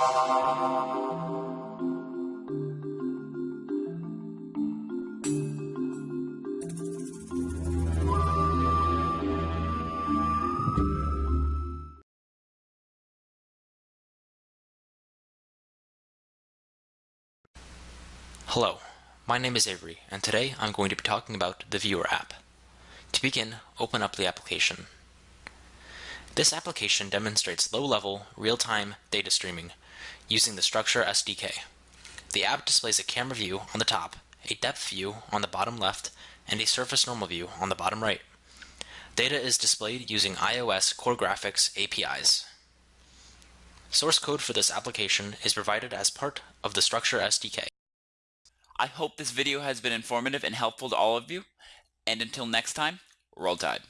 Hello, my name is Avery, and today I'm going to be talking about the Viewer app. To begin, open up the application. This application demonstrates low-level, real-time data streaming using the Structure SDK. The app displays a camera view on the top, a depth view on the bottom left, and a surface normal view on the bottom right. Data is displayed using iOS Core Graphics APIs. Source code for this application is provided as part of the Structure SDK. I hope this video has been informative and helpful to all of you. And until next time, roll tide.